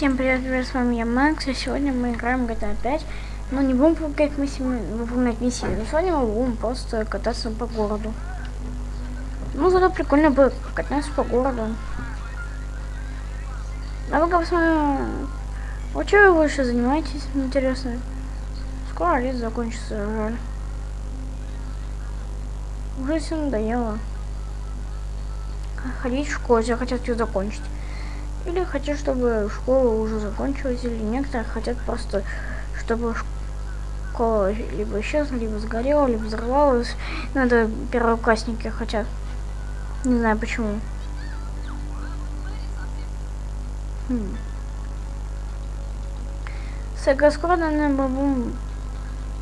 Всем привет, привет, с вами я Макс, и сегодня мы играем GTA 5. Но не будем выполнять миссии, выполнять миссии, но сегодня мы будем просто кататься по городу. Ну, зато прикольно будет кататься по городу. А вы-ка посмотрим, вот что вы больше занимаетесь, интересно? Скоро лет закончится, жаль. Уже все надоело. Ходить в школу, я хотят ее закончить. Или хотят, чтобы школа уже закончилась, или некоторые хотят просто, чтобы школа либо исчезла, либо сгорела, либо взорвалась. Надо первоклассники хотят. Не знаю почему. Хм. Сега скоро, наверное, будем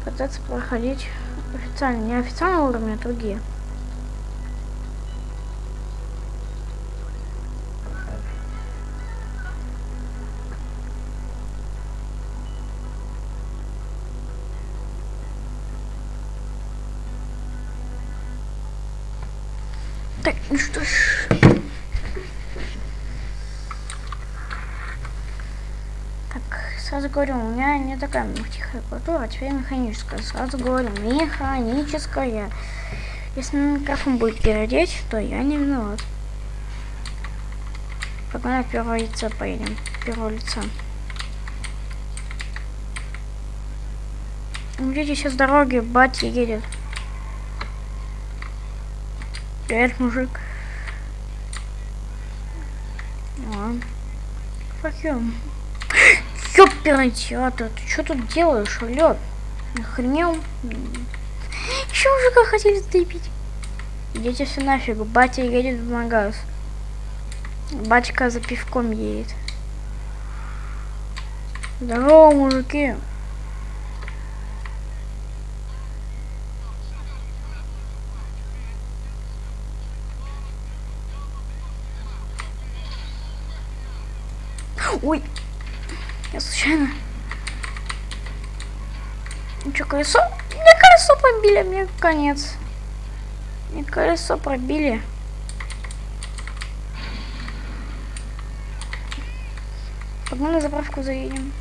пытаться проходить официально. Не официальные уровни, а другие. Так, ну что ж. Так, сразу говорю, у меня не такая тихая культура, а теперь механическая. Сразу говорю, механическая. Если микрофон будет передеть, то я не виноват. Погнали в первое лицо поедем. Первое лицо. Видите, сейчас дороги, батя едет. Привет, мужик. You. Ёперный театр, ты что тут делаешь, алё? Охренел? Еще мужика хотели сдыбить. Идите все нафиг, батя едет в магаз. Батька за пивком едет. Здорово, мужики. Ой, я случайно. Ну что, колесо? Мне колесо пробили, мне конец. Мне колесо пробили. Погнали на заправку заедем.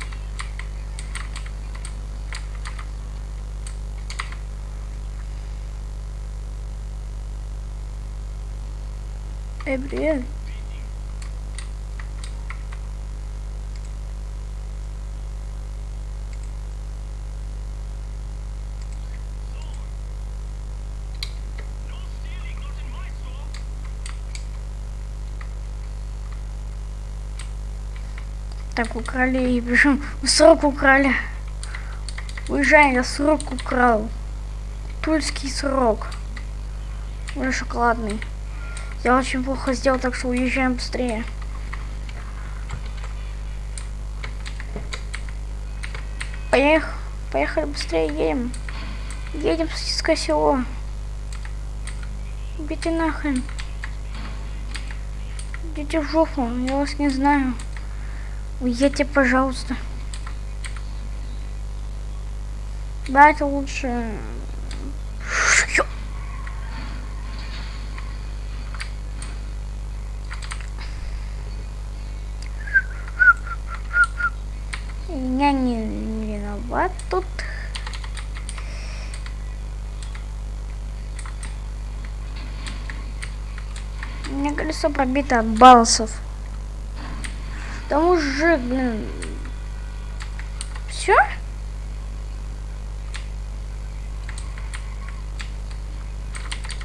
Эй, привет. Так, украли и причем срок украли. Уезжай, я срок украл. Тульский срок. Уже шоколадный. Я очень плохо сделал, так что уезжаем быстрее. Поехали, поехали быстрее, едем. Едем Сосиское село. Идите нахрен. Идите в жопу, я вас не знаю. Уедьте, пожалуйста. Да, это лучше. Я не виноват тут. У колесо пробито от балсов. Мужик, блин. Все?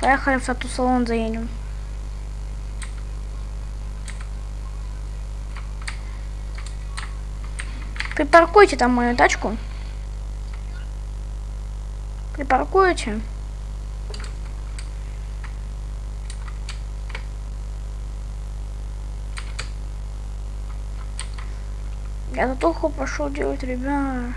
Поехали в тату салон заедем. Припаркуйте там мою тачку. Припаркуйте. Я татуху пошел делать, ребят.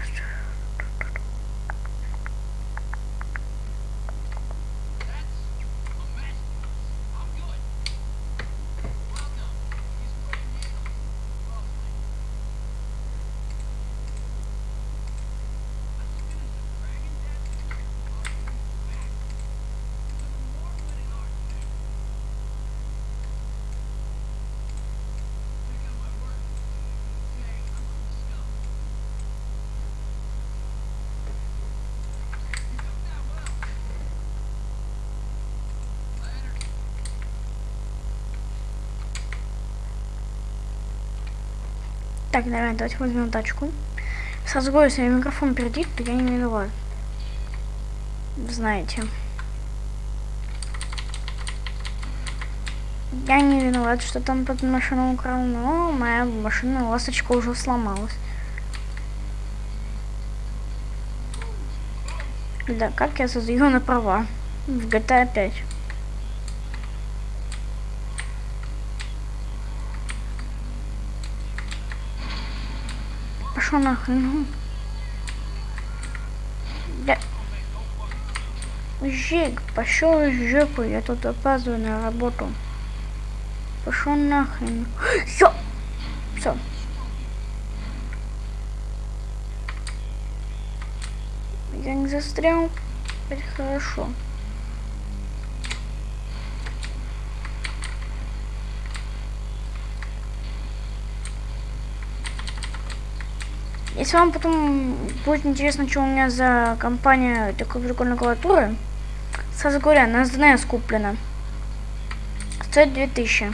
Так, наверное, давайте возьмем тачку. Сразу говорю, если микрофон пердит, то я не виноват. Знаете. Я не виноват, что там под машину украл, но моя машина ласточка уже сломалась. Да, как я создаю на права в GTA 5. Пошел нахрен. Да. Жик, пошел в жопу, я тут опаздываю на работу. Пошел нахрен. Все. Все. Я не застрял. Это хорошо. Если вам потом будет интересно, что у меня за компания такой прикольной клавиатуры, сразу говоря, она с DNS куплена. Стоит 2000.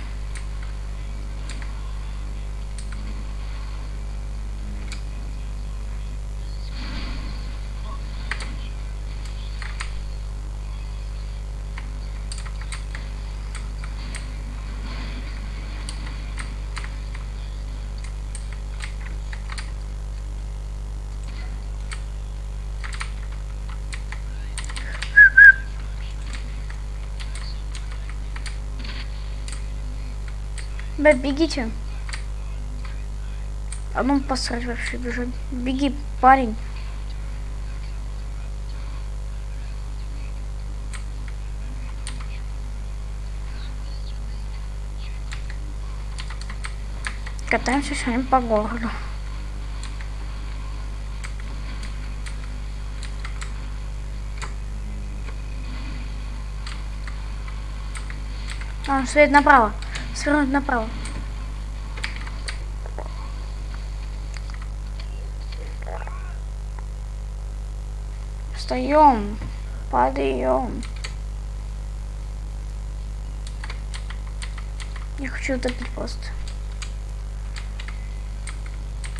Бэб, бегите. А ну посрать вообще бежать. Беги, парень. Катаемся сегодня по городу. А, свет направо. Свернуть направо. Встаем. Падаем. Я хочу утопить просто.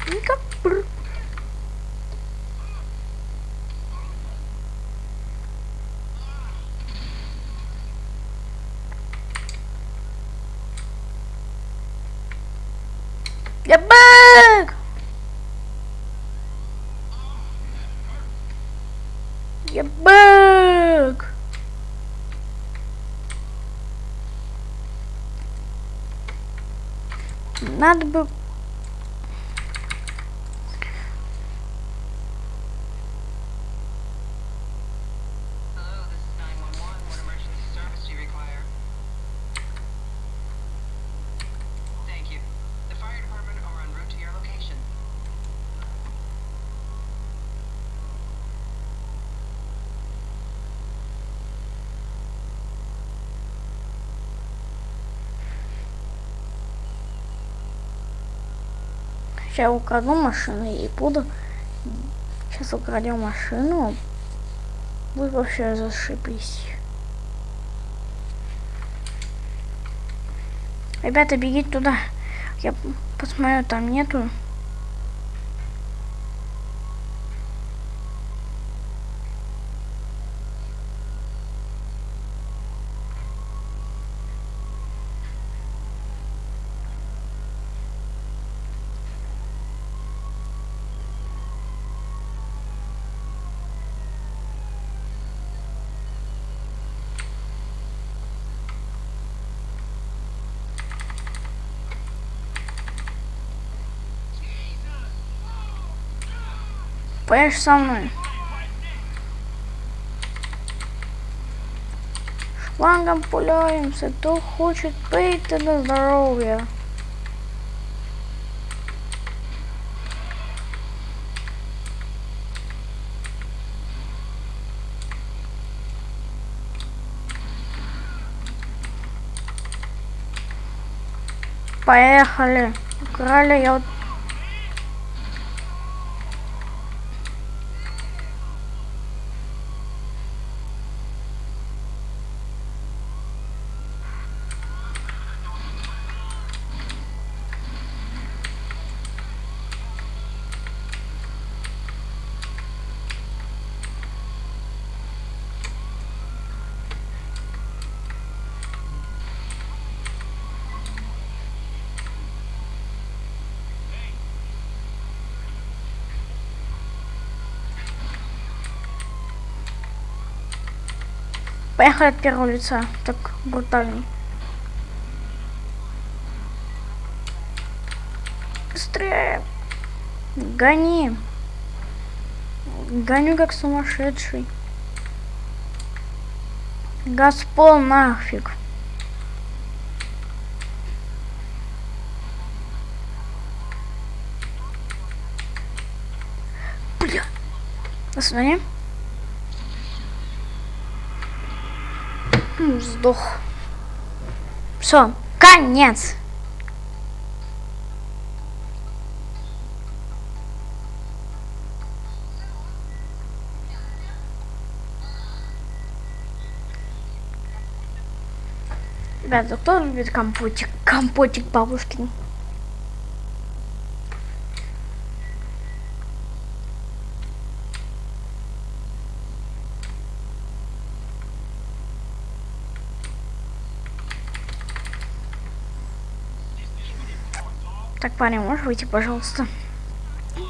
Никак. Я бэк! Я бэк! Надо бы... Сейчас украду машину и буду... Сейчас украдем машину. Будет вообще зашибись. Ребята, бегите туда. Я посмотрю, там нету. Поешь со мной. Шлангом пуляемся, кто хочет пить на здоровье. Поехали. Украли я вот Поехали от первого лица. Так брутально. Быстрее. Гони. Гоню как сумасшедший. Газпол нафиг. Бля. Посмотри. М, Сдох. Все, конец. Ребята, кто любит компотик? Компотик бабушкин. Так, парень, можешь выйти, пожалуйста?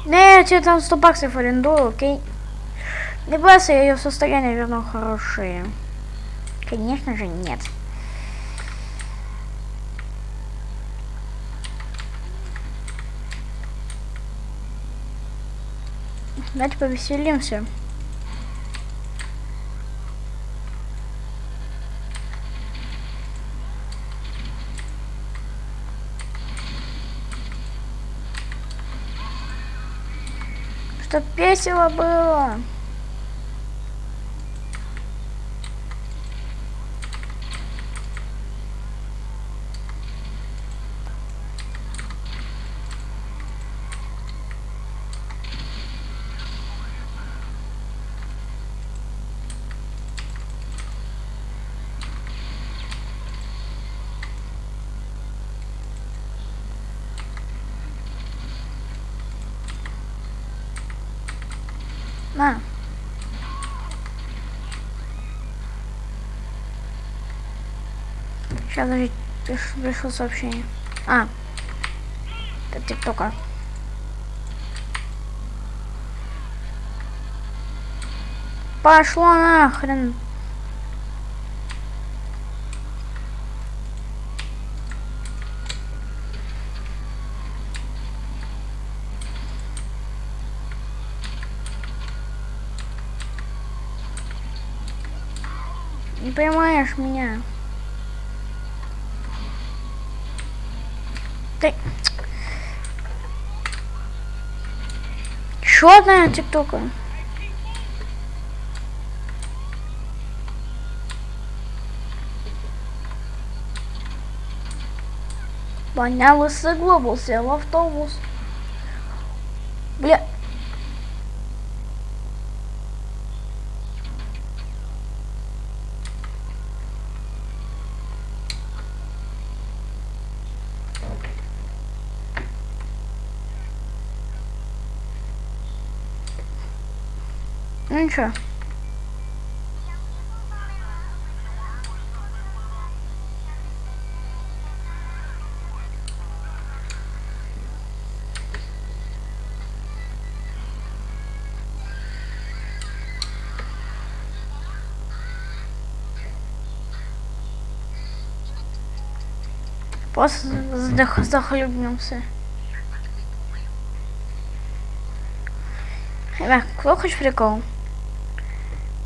Не, я тебе там 100 баксов арендую, окей? Не бойся, я ее состояние верну хорошее. Конечно же, нет. Давайте повеселимся. Чтоб весело было. На. Сейчас приш- пришло сообщение. А. Это тиктока. Пошло нахрен. Не понимаешь меня. Ты... Еще одна тиктока. Баня лысый глобал сел в автобус. Бля. Ничего. Просто захлебнулся. Ребят, кто хочет прикол?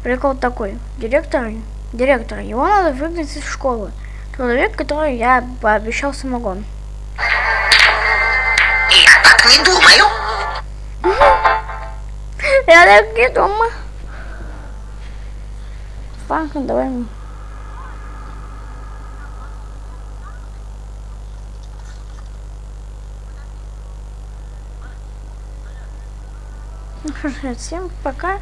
Прикол такой. Директор, директор, его надо выгнать из школы. Человек, который я пообещал самогон. Я так не думаю. Я так не думаю. Ладно, давай. мы. Ну всем пока.